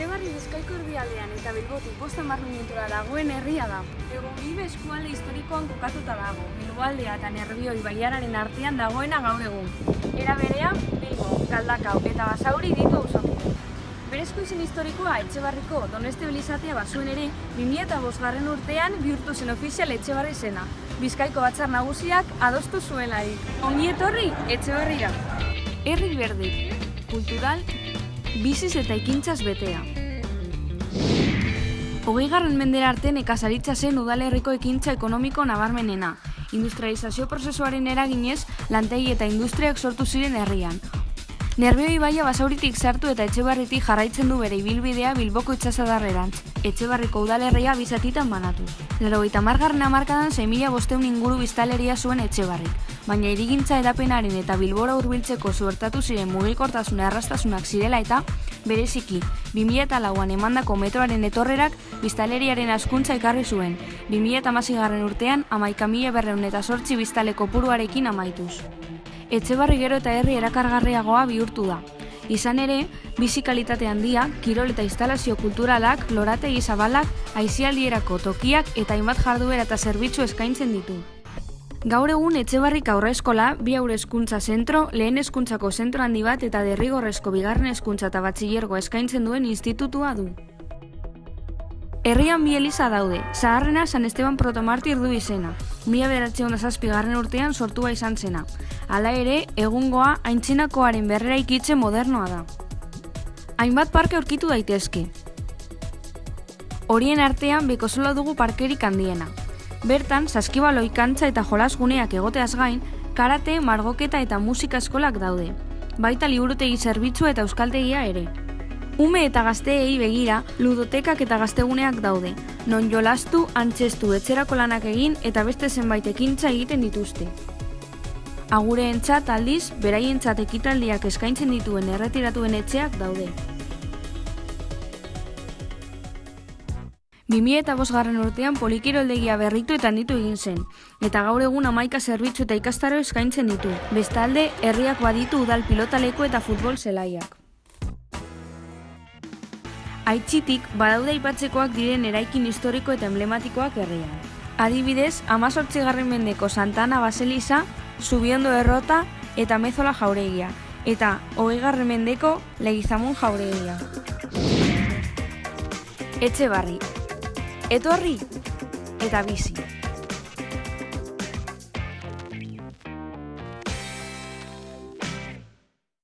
Etxebarri bizkaiko erdialdean eta bilbotik bosta minutura dagoen herria da. Egon bibe eskualde historikoan kokatuta dago, bilboaldea eta nerbioi baiararen artean dagoena gaur egun. Era berean, Bilbo, Galdakao eta Basauri ditu ausapide. Berezko izin historikoa Etxebarriko Doneste Bilizatea bazuen ere, 2005 garren urtean bihurtu zen ofizial Etxebarri zena. Bizkaiko batzar nagusiak adostu zuelarik. Ongi etorri Etxebarrira. Herri berde, kultural, biziz eta ikintzaz betea. Hogei garren mendera arte nekazaritza zen udalerriko ekintza ekonomiko nabarmenena. Industrializazio prozesuaren eraginez, lantegi eta industriak sortu ziren herrian. Nerbioi baia basauritik sartu eta etxebarritik jarraitzen du bere ibilbidea bilboko itxasadarrerantz. Etxebarriko udalerria bizatitan banatu. Lero eta margarren amarkadan 6.000 bosteun inguru biztaleria zuen etxebarrik. Baina irigintza edapenaren eta bilbora hurbiltzeko zuertatu ziren mugikortasuna errastasunak zirela eta bereziki 2008an emandako metroaren etorrerak biztaleriaren askuntza ekarri zuen. 2008 garren urtean amaika mila berreun eta sortzi biztaleko puruarekin amaituz etxebarri gero eta herri erakargarriagoa bihurtu da. Izan ere, bizi kalitate handia, kirol eta instalazio kulturalak, lorategi zabalak, aizialdierako tokiak eta hainbat jarduera eta zerbitzu eskaintzen ditu. Gaur egun Etxebarrik aurre eskola, bi aurre eskuntza zentro, lehen eskuntzako zentro handi bat eta derrigorrezko bigarren eskuntza eta batxillergo eskaintzen duen institutua du. Herrian bi eliza daude, zaharrena San Esteban protomartir du izena. Mila beratze honda garren urtean sortua izan zena. Hala ere, egungoa aintzinakoaren berrera ikitze modernoa da. Hainbat parke aurkitu daitezke. Horien artean beko dugu parkerik handiena. Bertan, saskibalo ikantza eta jolasguneak egoteaz gain, karate, margoketa eta musika eskolak daude. Baita liburutegi zerbitzua eta euskaltegia ere. Ume eta gazteei begira, ludotekak eta gazteguneak daude, non jolastu, antzestu, etxerako lanak egin eta beste zenbait ekintza egiten dituzte. Agure entzat aldiz, beraientzat ekitaldiak eskaintzen dituen erretiratuen etxeak daude. 2000 eta garren urtean polikiroldegia berritu eta ditu egin zen, eta gaur egun amaika zerbitzu eta ikastaro eskaintzen ditu. Bestalde, herriak baditu udal pilotaleko eta futbol zelaiak. Aitzitik, badaude aipatzekoak diren eraikin historiko eta emblematikoak herrian. Adibidez, amazortzi garren mendeko Santana Baseliza, Zubiondo Errota eta Mezola Jauregia, eta hogei garren mendeko Legizamun Jauregia. Etxe barri, etorri eta bizi.